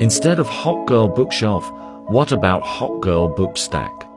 Instead of Hot Girl Bookshelf, what about Hot Girl Bookstack?